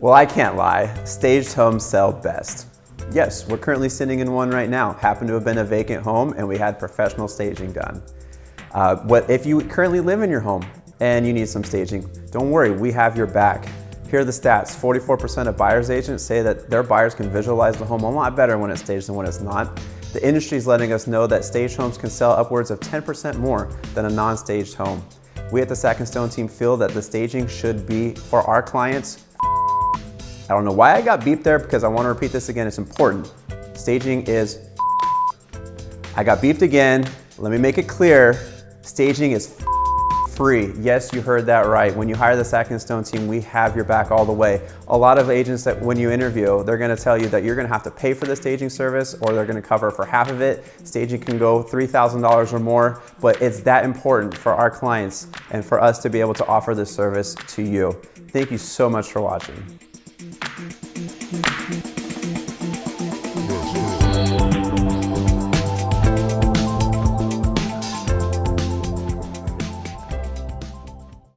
Well, I can't lie. Staged homes sell best. Yes, we're currently sitting in one right now. Happened to have been a vacant home and we had professional staging done. Uh, what if you currently live in your home and you need some staging? Don't worry, we have your back. Here are the stats. 44% of buyer's agents say that their buyers can visualize the home a lot better when it's staged than when it's not. The industry is letting us know that staged homes can sell upwards of 10% more than a non-staged home. We at the Sack and Stone team feel that the staging should be for our clients. I don't know why I got beeped there because I want to repeat this again. It's important. Staging is I got beeped again. Let me make it clear. Staging is free. Yes, you heard that right. When you hire the Sack and Stone team, we have your back all the way. A lot of agents that when you interview, they're gonna tell you that you're gonna have to pay for the staging service or they're gonna cover for half of it. Staging can go $3,000 or more, but it's that important for our clients and for us to be able to offer this service to you. Thank you so much for watching.